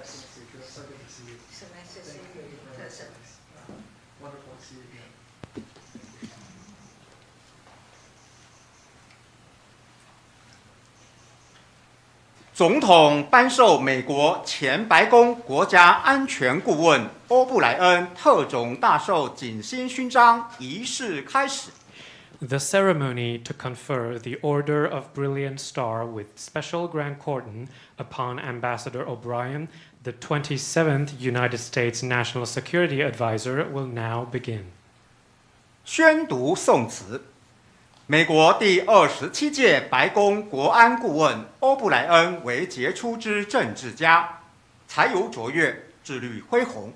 Excellency. Just so good to see you. So nice to see Thank you you in very person. much. Uh, Wonderful to see you again. 总统颁授美国前白宫国家安全顾问欧布莱恩特种大绶锦星勋章仪式开始。 The ceremony to confer the Order of Brilliant Star with Special Grand Cordon upon Ambassador O'Brien, the 27th United States National Security Advisor, will now begin. 宣读宋词。美国第二十七届白宫国安顾问欧布莱恩为杰出之政治家，才有卓越，智虑恢宏，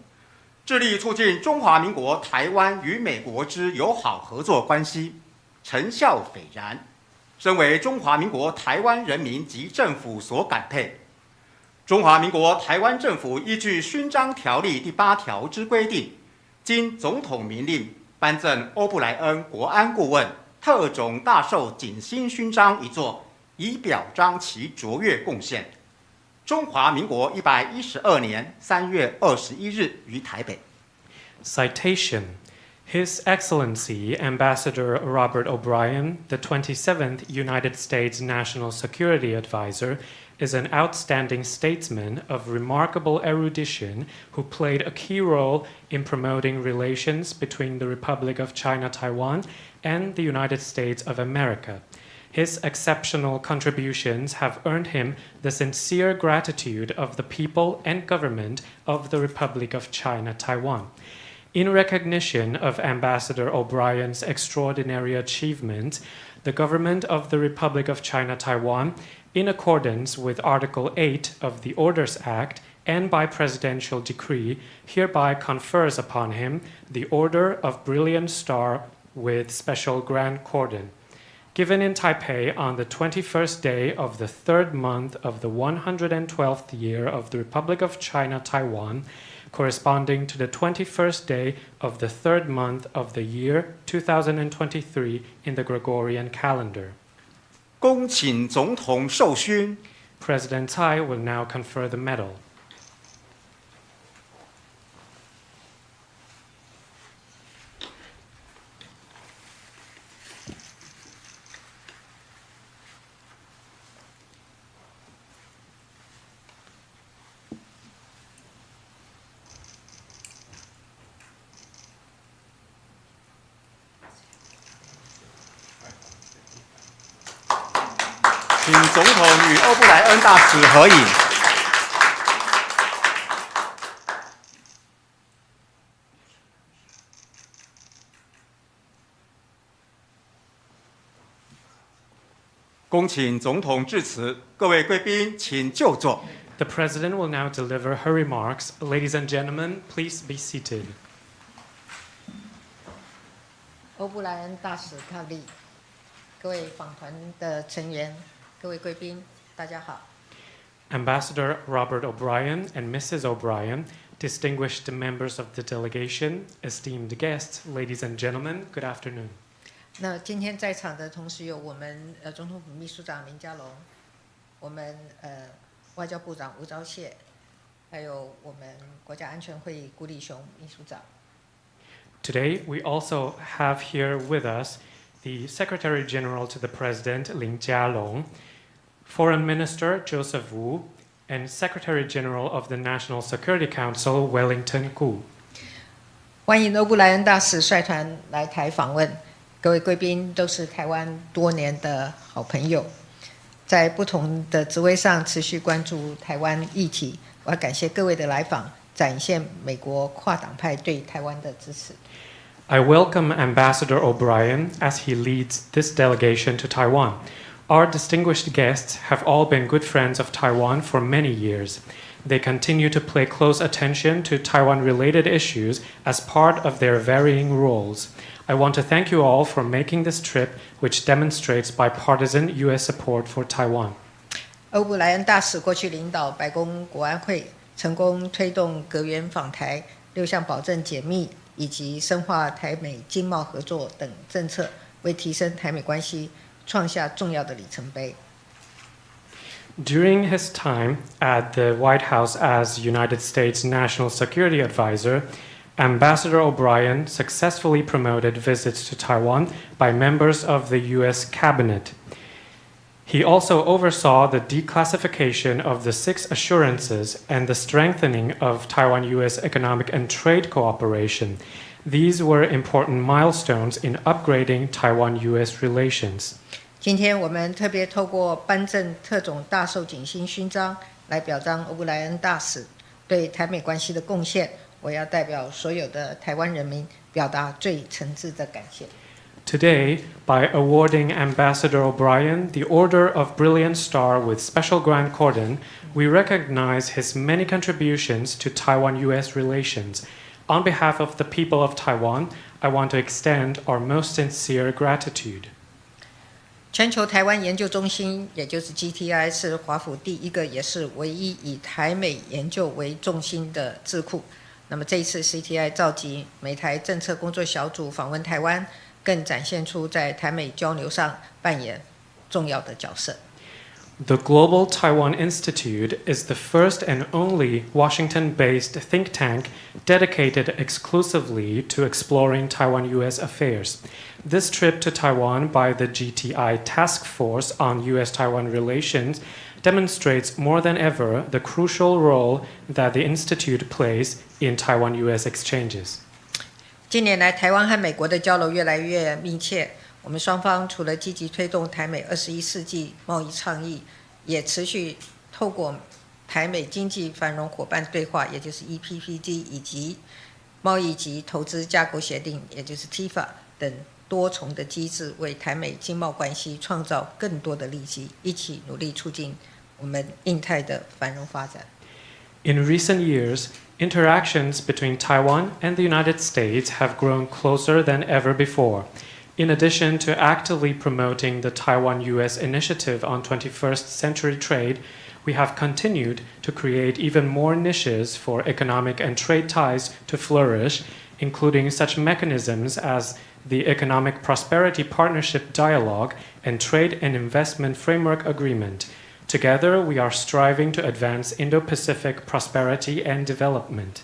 致力促进中华民国台湾与美国之友好合作关系，成效斐然，深为中华民国台湾人民及政府所感佩。中华民国台湾政府依据勋章条例第八条之规定，经总统明令颁赠欧布莱恩国安顾问特种大绶锦星勋章一座，以表彰其卓越贡献。中华民国一百一十二年三月二十一日于台北。Citation His Excellency Ambassador Robert O'Brien, the 27th United States National Security Advisor, is an outstanding statesman of remarkable erudition who played a key role in promoting relations between the Republic of China Taiwan and the United States of America. His exceptional contributions have earned him the sincere gratitude of the people and government of the Republic of China Taiwan. In recognition of Ambassador O'Brien's extraordinary achievement, the government of the Republic of China Taiwan, in accordance with Article 8 of the Orders Act and by presidential decree, hereby confers upon him the Order of Brilliant Star with Special Grand Cordon. Given in Taipei on the 21st day of the third month of the 112th year of the Republic of China Taiwan, corresponding to the 21st day of the third month of the year 2023 in the Gregorian calendar. 恭请总统授勋。 President Tsai will now confer the medal. 恭请总统致辞，各位贵宾请就座。 The President will now deliver her remarks. Ladies and gentlemen, please be seated. 欧布莱恩大使特利，各位访团的成员，各位贵宾，大家好。 Ambassador Robert O'Brien and Mrs. O'Brien, distinguished members of the delegation, esteemed guests, ladies and gentlemen, good afternoon. 那今天在场的同时有我们呃总统府秘书长林佳龙，我们呃外交部长吴钊燮，还有我们国家安全会议顾立雄秘书长。Today, we also have here with us the Secretary General to the President, Lin Jialong, Foreign Minister Joseph Wu, and Secretary General of the National Security Council, Wellington Gu. 欢迎欧布莱恩大使率团来台访问，各位贵宾都是台湾多年的好朋友，在不同的职位上持续关注台湾议题。我要感谢各位的来访，展现美国跨党派对台湾的支持。 I welcome Ambassador O'Brien as he leads this delegation to Taiwan. Our distinguished guests have all been good friends of Taiwan for many years. They continue to pay close attention to Taiwan related issues as part of their varying roles. I want to thank you all for making this trip, which demonstrates bipartisan U.S. support for Taiwan. 欧布莱恩大使过去领导白宫国安会，成功推动阁员访台、六项保证解密以及深化台美经贸合作等政策，为提升台美关系创下重要的里程碑。During his time at the White House as United States National Security Advisor, Ambassador O'Brien successfully promoted visits to Taiwan by members of the U.S. cabinet. He also oversaw the declassification of the Six Assurances and the strengthening of Taiwan-U.S. economic and trade cooperation. These were important milestones in upgrading Taiwan-U.S. relations. 今天我们特别透过颁赠特种大绶锦星勋章来表彰欧布莱恩大使对台美关系的贡献。我要代表所有的台湾人民表达最诚挚的感谢。 Today, by awarding Ambassador O'Brien the Order of Brilliant Star with Special Grand Cordon, we recognize his many contributions to Taiwan US relations. On behalf of the people of Taiwan, I want to extend our most sincere gratitude. 全球台湾研究中心，也就是 GTI，是华府第一个也是唯一以台美研究为重心的智库。 那么这一次 GTI 召集美台政策工作小组访问台湾，更展现出在台美交流上扮演重要的角色。The Global Taiwan Institute is the first and only Washington based think tank dedicated exclusively to exploring Taiwan US affairs. This trip to Taiwan by the GTI Task Force on US Taiwan Relations demonstrates more than ever the crucial role that the Institute plays in Taiwan US exchanges. 近年来，台湾和美国的交流越来越密切。我们双方除了积极推动台美二十一世纪贸易倡议，也持续透过台美经济繁荣伙伴对话，也就是 EPPD，以及贸易及投资架构协定，也就是 TIFA 等多重的机制，为台美经贸关系创造更多的利基，一起努力促进 我们印太的繁荣发展。 In recent years, interactions between Taiwan and the United States have grown closer than ever before. In addition to actively promoting the Taiwan US Initiative on 21st Century Trade, we have continued to create even more niches for economic and trade ties to flourish, including such mechanisms as the Economic Prosperity Partnership Dialogue and Trade and Investment Framework Agreement. Together, we are striving to advance Indo Pacific prosperity and development.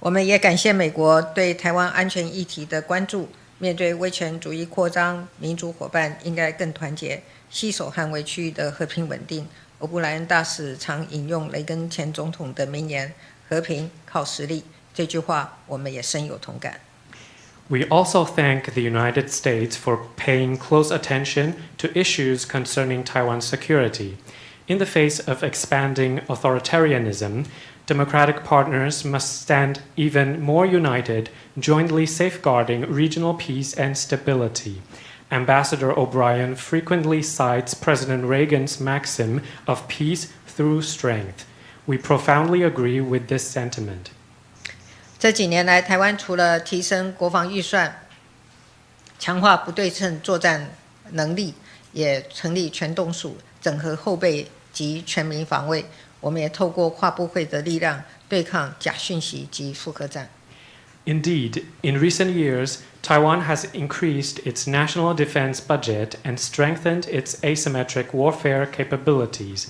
我们也感谢美国对台湾安全议题的关注。面对威权主义扩张，民主伙伴应该更团结，携手捍卫区域的和平稳定。欧布莱恩大使常引用雷根前总统的名言：“和平靠实力。”这句话我们也深有同感。 We also thank the United States for paying close attention to issues concerning Taiwan's security. In the face of expanding authoritarianism, democratic partners must stand even more united, jointly safeguarding regional peace and stability. Ambassador O'Brien frequently cites President Reagan's maxim of peace through strength. We profoundly agree with this sentiment. 这几年来，台湾除了提升国防预算、强化不对称作战能力，也成立全动署，整合后备 及全民防卫。我们也透过跨部会的力量，对抗假讯息及复合战。 Indeed, in recent years, Taiwan has increased its national defense budget and strengthened its asymmetric warfare capabilities.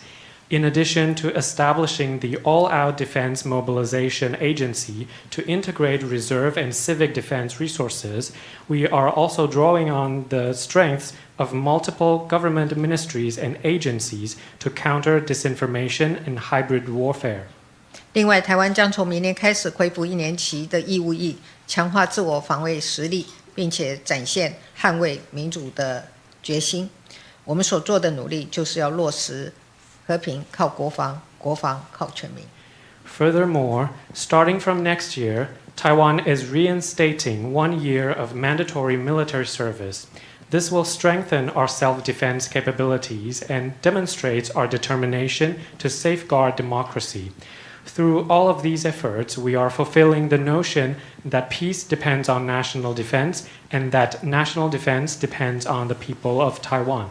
In addition to establishing the All Out Defense Mobilization Agency to integrate reserve and civic defense resources, we are also drawing on the strengths of multiple government ministries and agencies to counter disinformation and hybrid warfare. 另外，台湾将从明年开始恢复一年期的义务役，强化自我防卫实力，并且展现捍卫民主的决心。我们所做的努力，就是要落实和平靠国防，国防靠全民。 Furthermore, starting from next year, Taiwan is reinstating one year of mandatory military service. This will strengthen our self defense capabilities and demonstrates our determination to safeguard democracy. Through all of these efforts, we are fulfilling the notion that peace depends on national defense and that national defense depends on the people of Taiwan.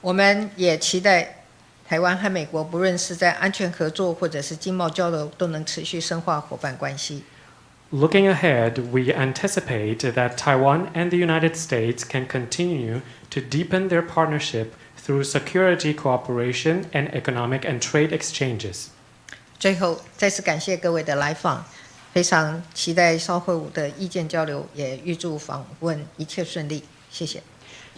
我们也期待台湾和美国，不论是在安全合作或者是经贸交流，都能持续深化伙伴关系。 Looking ahead, we anticipate that Taiwan and the United States can continue to deepen their partnership through security cooperation and economic and trade exchanges. 最后，再次感谢各位的来访，非常期待稍后的意见交流，也预祝访问一切顺利。谢谢。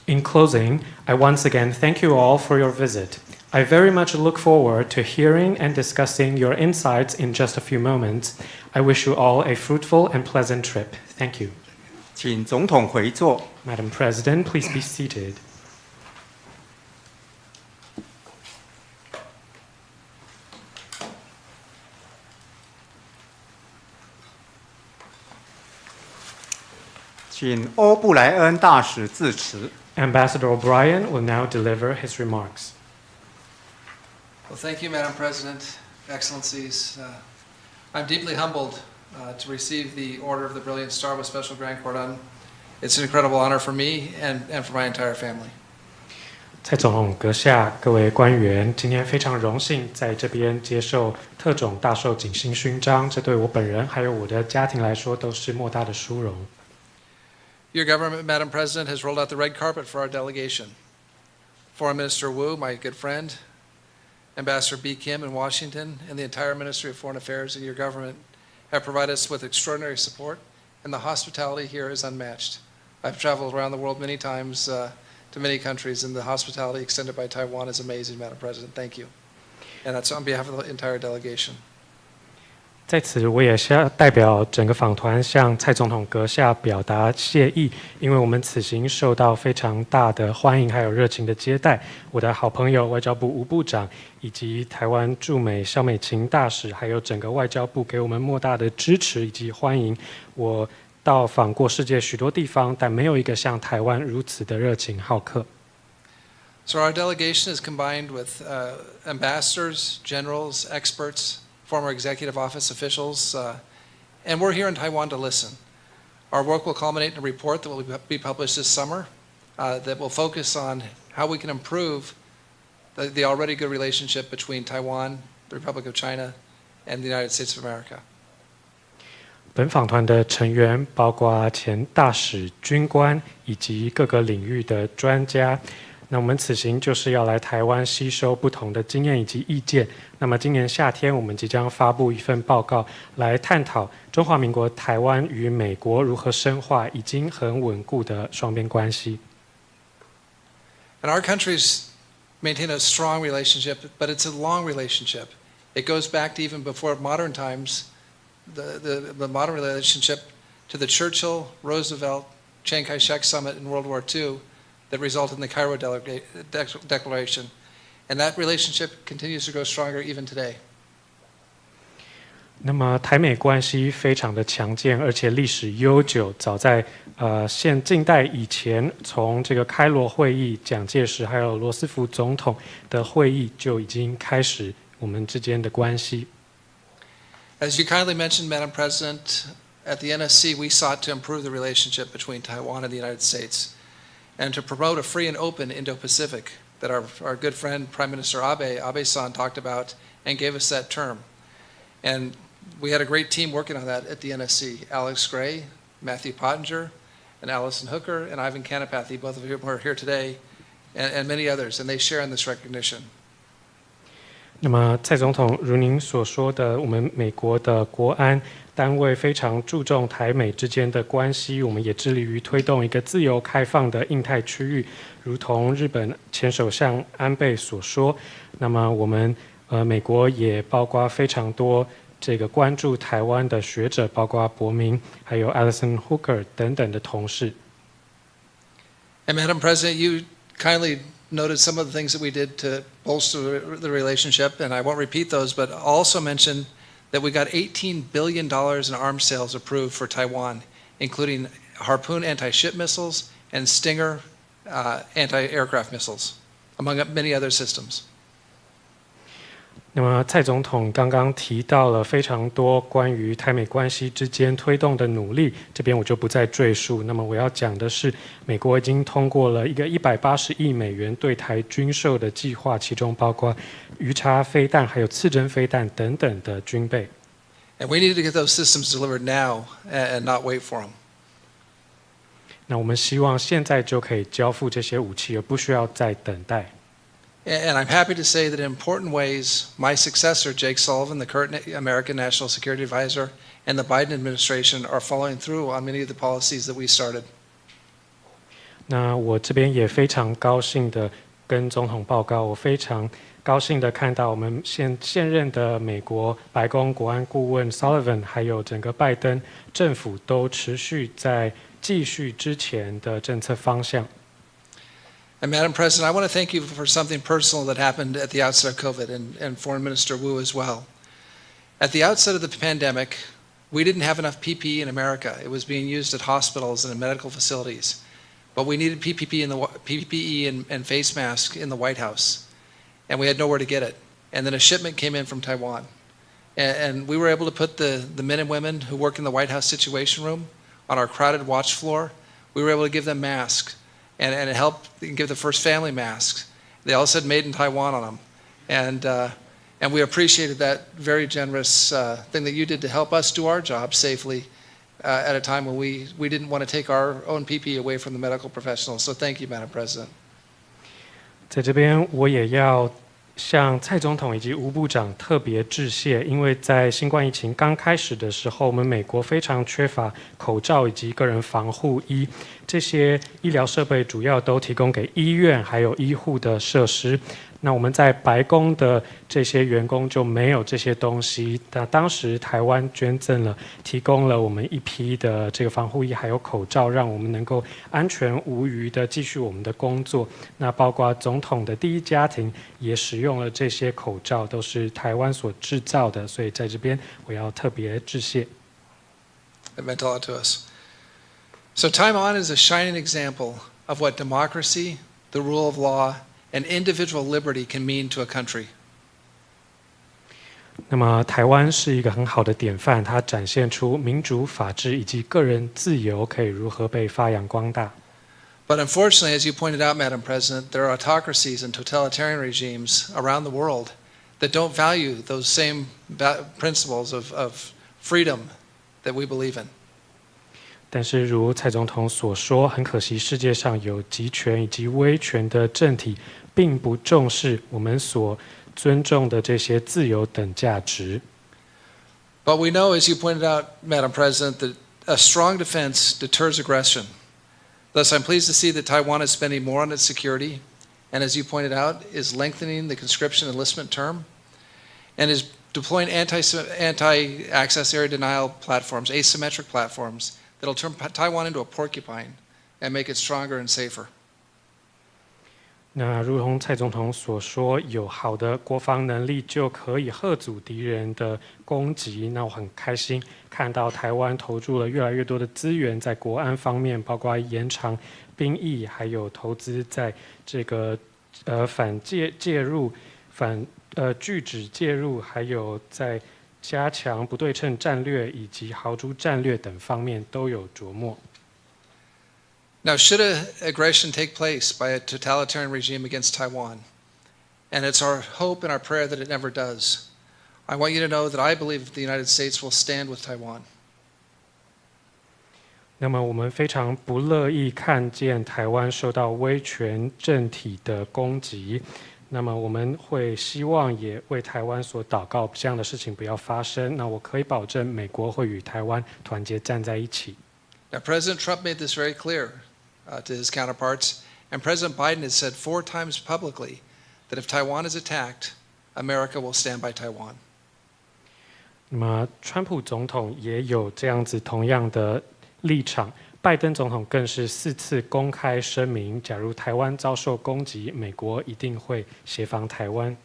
In closing, I once again thank you all for your visit. I very much look forward to hearing and discussing your insights in just a few moments. I wish you all a fruitful and pleasant trip. Thank you. 请总统回座。 Madam President, please be seated. 请欧布莱恩大使致辞。 Ambassador O'Brien will now deliver his remarks. Well, thank you, Madam President, Excellencies. Uh, I'm deeply humbled uh, to receive the Order of the Brilliant Star with Special Grand Cordon. It's an incredible honor for me and, and for my entire family. 蔡总统阁下，各位官员，今天非常荣幸在这边接受特种大绶锦星勋章，这对我本人还有我的家庭来说都是莫大的殊荣。Your government, Madam President, has rolled out the red carpet for our delegation. Foreign Minister Wu, my good friend, Ambassador Bi-khim in Washington, and the entire Ministry of Foreign Affairs and your government have provided us with extraordinary support, and the hospitality here is unmatched. I've traveled around the world many times uh, to many countries, and the hospitality extended by Taiwan is amazing, Madam President. Thank you. And that's on behalf of the entire delegation. 在此，我也是要代表整个访团向蔡总统阁下表达谢意，因为我们此行受到非常大的欢迎，还有热情的接待。我的好朋友外交部吴部长，以及台湾驻美肖美琴大使，还有整个外交部给我们莫大的支持以及欢迎。我到访过世界许多地方，但没有一个像台湾如此的热情好客。So our delegation is combined with ambassadors, generals, experts, former executive office officials, uh, and we're here in Taiwan to listen. Our work will culminate in a report that will be published this summer uh, that will focus on how we can improve the, the already good relationship between Taiwan, the Republic of China, and the United States of America. 本访团的成员包括前大使、军官以及各个领域的专家。 那我们此行就是要来台湾吸收不同的经验以及意见。那么今年夏天，我们即将发布一份报告，来探讨中华民国台湾与美国如何深化已经很稳固的双边关系。And our countries maintain a strong relationship, but it's a long relationship. It goes back to even before modern times, the, the, the modern relationship to the Churchill, Roosevelt, Chiang Kai-shek summit in World War II that resulted in the Cairo Delega- Dec- Declaration. And that relationship continues to grow stronger even today. 那么台美关系非常的强健，而且历史悠久。早在呃现近代以前，从这个开罗会议、蒋介石还有罗斯福总统的会议就已经开始我们之间的关系。 As you kindly mentioned, Madam President, at the NSC, we sought to improve the relationship between Taiwan and the United States and to promote a free and open Indo-Pacific that our, our good friend Prime Minister Abe, Abe-san, talked about and gave us that term. And we had a great team working on that at the NSC. Alex Gray, Matthew Pottinger, and Allison Hooker, and Ivan Kanapathy, both of whom are here today, and, and many others, and they share in this recognition. 那么蔡总统，如您所说的，我们美国的国安单位非常注重台美之间的关系，我们也致力于推动一个自由开放的印太区域，如同日本前首相安倍所说。那么我们呃，美国也包括非常多这个关注台湾的学者，包括伯明，还有 Alison Hooker 等等的同事。And Madam President, you kindly noted some of the things that we did to bolster the relationship, and I won't repeat those, but also mention that we got $18 billion in arms sales approved for Taiwan, including Harpoon anti-ship missiles and Stinger uh, anti-aircraft missiles, among many other systems. 那么蔡总统刚刚提到了非常多关于台美关系之间推动的努力，这边我就不再赘述。那么我要讲的是，美国已经通过了一个一百八十亿美元对台军售的计划，其中包括鱼叉飞弹、还有刺针飞弹等等的军备。And we need to get those systems delivered now and not wait for them. 那我们希望现在就可以交付这些武器，而不需要再等待。A- And I'm happy to say that in important ways, my successor, Jake Sullivan, the current American National Security Advisor, and the Biden administration are following through on many of the policies that we started. 那我这边也非常高兴的跟总统报告，我非常高兴的看到我们现现任的美国白宫国安顾问 Sullivan，还有整个拜登政府都持续在继续之前的政策方向。 And Madam President, I want to thank you for something personal that happened at the outset of COVID, and, and Foreign Minister Wu as well. At the outset of the pandemic, we didn't have enough PPE in America. It was being used at hospitals and in medical facilities. But we needed PPE, in the, PPE and, and face masks in the White House, and we had nowhere to get it. And then a shipment came in from Taiwan. And, and we were able to put the, the men and women who work in the White House Situation Room on our crowded watch floor. We were able to give them masks and, and it helped give the first family masks. They all said made in Taiwan on them. And, uh, and we appreciated that very generous uh, thing that you did to help us do our job safely uh, at a time when we, we didn't want to take our own PPE away from the medical professionals. So thank you, Madam President. 在这边，我也要 向蔡总统以及吴部长特别致谢，因为在新冠疫情刚开始的时候，我们美国非常缺乏口罩以及个人防护衣，这些医疗设备主要都提供给医院还有医护的设施。那我们在白宫的这些员工就没有这些东西。那当时台湾捐赠了，提供了我们一批的这个防护衣还有口罩，让我们能够安全无虞的继续我们的工作。那包括总统的第一家庭也使用了这些口罩，都是台湾所制造的。所以在这边我要特别致谢。It meant a lot to us. So Taiwan is a shining example of what democracy, the rule of law, and individual liberty can mean to a country. 那么台湾是一个很好的典范，它展现出民主、法治以及个人自由可以如何被发扬光大。 But unfortunately, as you pointed out, Madam President, there are autocracies and totalitarian regimes around the world that don't value those same va- principles of, of freedom that we believe in. 但是，如蔡总统所说，很可惜，世界上有集权以及威权的政体，并不重视我们所尊重的这些自由等价值。 But we know, as you pointed out, Madam President, that a strong defense deters aggression. Thus, I'm pleased to see that Taiwan is spending more on its security, and as you pointed out, is lengthening the conscription enlistment term, and is deploying anti, anti-access area denial platforms, asymmetric platforms, that'll turn Taiwan into a porcupine and make it stronger and safer. 那如同蔡总统所说，有好的国防能力就可以吓阻敌人的攻击。那我很开心看到台湾投注了越来越多的资源在国安方面，包括延长兵役，还有投资在这个呃反介介入、反呃拒止介入，还有在加强不对称战略以及豪猪战略等方面都有琢磨。Now, should an aggression take place by a totalitarian regime against Taiwan, and it's our hope and our prayer that it never does, I want you to know that I believe the United States will stand with Taiwan. 那么我们非常不乐意看见台湾受到威权政体的攻击。那么我们会希望也为台湾所祷告，这样的事情不要发生。那我可以保证，美国会与台湾团结站在一起。Now, President Trump made this very clear uh, to his counterparts, and President Biden has said four times publicly that if Taiwan is attacked, America will stand by Taiwan. 那么川普总统也有这样子同样的立场，拜登总统更是四次公开声明，假如台湾遭受攻击，美国一定会协防台湾。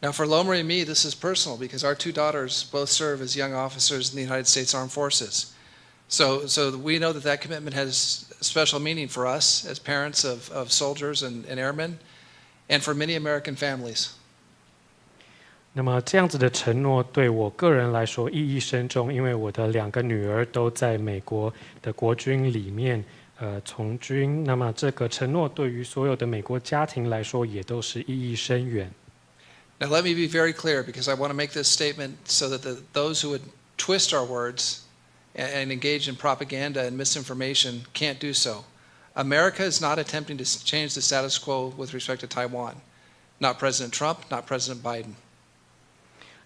Now, for Lo-Mari and me, this is personal because our two daughters both serve as young officers in the United States Armed Forces. So, so we know that that commitment has special meaning for us as parents of, of soldiers and, and airmen, and for many American families. 那么这样子的承诺对我个人来说意义深重，因为我的两个女儿都在美国的国军里面呃从军。那么这个承诺对于所有的美国家庭来说也都是意义深远。 Now, let me be very clear because I want to make this statement so that the, those who would twist our words and, and engage in propaganda and misinformation can't do so. America is not attempting to s- change the status quo with respect to Taiwan. Not President Trump, not President Biden.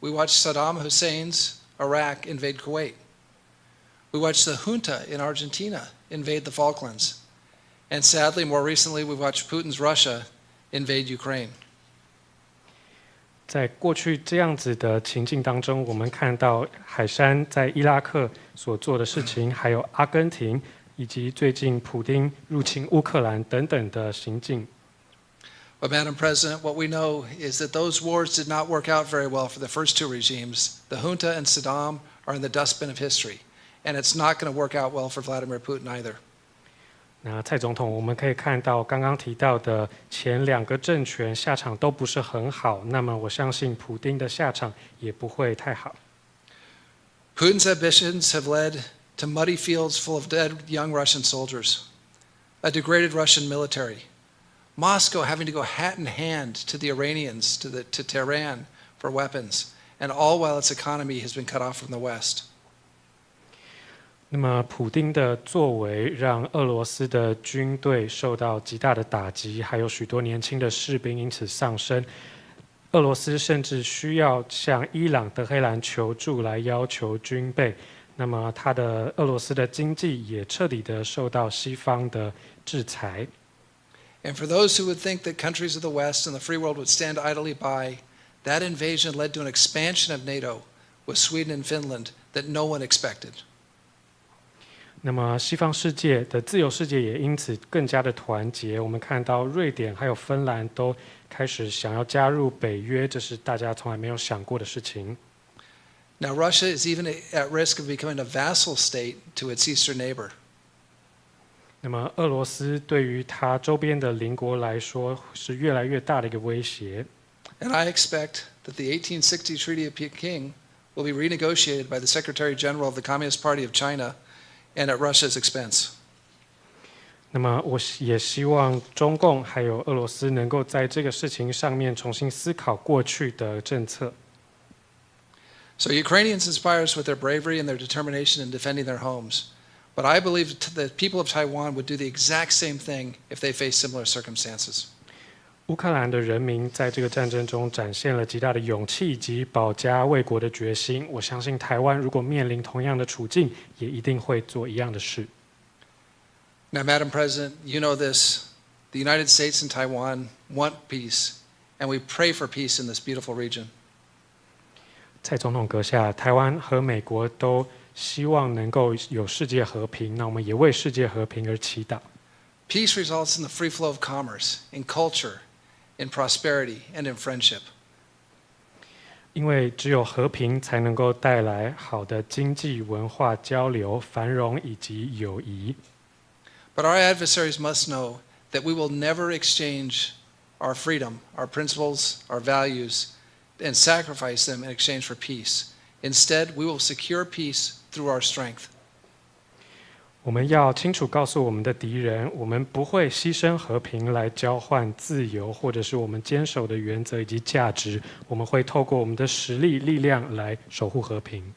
We watched Saddam Hussein's Iraq invade Kuwait. We watched the junta in Argentina invade the Falklands. And sadly, more recently, we watched Putin's Russia invade Ukraine. 在过去这样子的情境当中，我们看到海珊在伊拉克所做的事情，还有阿根廷以及最近普丁入侵乌克兰等等的行径。But, Madam President, what we know is that those wars did not work out very well for the first two regimes. The junta and Saddam are in the dustbin of history, and it's not going to work out well for Vladimir Putin either. 那蔡总统，我们可以看到刚刚提到的前两个政权下场都不是很好，那么我相信普丁的下场也不会太好。 Putin's ambitions have led to muddy fields full of dead young Russian soldiers, a degraded Russian military, Moscow having to go hat in hand to the Iranians, to, the, to Tehran for weapons, and all while its economy has been cut off from the West. 那么，普丁的作为让俄罗斯的军队受到极大的打击，还有许多年轻的士兵因此丧生。俄罗斯甚至需要向伊朗、德黑兰求助来要求军备。那么，他的俄罗斯的经济也彻底的受到西方的制裁。And for those who would think that countries of the West and the free world would stand idly by, that invasion led to an expansion of NATO with Sweden and Finland that no one expected. 那么，西方世界的自由世界也因此更加的团结。我们看到瑞典还有芬兰都开始想要加入北约，这是大家从来没有想过的事情。 Now, Russia is even at risk of becoming a vassal state to its eastern neighbor. 那么，俄罗斯对于它周边的邻国来说是越来越大的一个威胁。And I expect that the 1860 Treaty of Peking will be renegotiated by the Secretary General of the Communist Party of China and at Russia's expense. 那么，我也希望中共还有俄罗斯能够在这个事情上面重新思考过去的政策。So Ukrainians inspire us with their bravery and their determination in defending their homes. But I believe t- the people of Taiwan would do the exact same thing if they face similar circumstances. 乌克兰的人民在这个战争中展现了极大的勇气以及保家卫国的决心。我相信台湾如果面临同样的处境，也一定会做一样的事。 Now, Madam President, you know this. The United States and Taiwan want peace, and we pray for peace in this beautiful region. 蔡总统阁下，台湾和美国都 希望能够有世界和平，那我们也为世界和平而祈祷。 Peace results in the free flow of commerce, in culture, in prosperity, and in friendship. 因为只有和平才能够带来好的经济文化交流、繁荣以及友谊。 But our adversaries must know that we will never exchange our freedom, our principles, our values, and sacrifice them in exchange for peace. Instead, we will secure peace through our strength. 我们要清楚告诉我们的敌人，我们不会牺牲和平来交换自由，或者是我们坚守的原则以及价值。我们会透过我们的实力、力量来守护和平。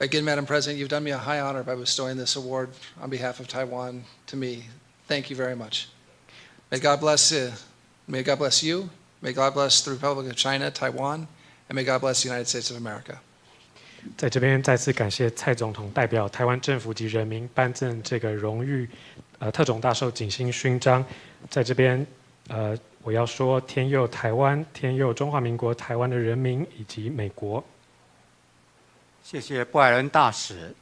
Again, Madam President, you've done me a high honor by bestowing this award on behalf of Taiwan to me. Thank you very much. May God bless, uh, may God bless you. May God bless the Republic of China, Taiwan, and may God bless the United States of America. 在这边再次感谢蔡总统代表台湾政府及人民颁赠这个荣誉，呃，特种大寿锦星勋章。在这边，呃，我要说天佑台湾，天佑中华民国台湾的人民以及美国。谢谢布莱恩大使。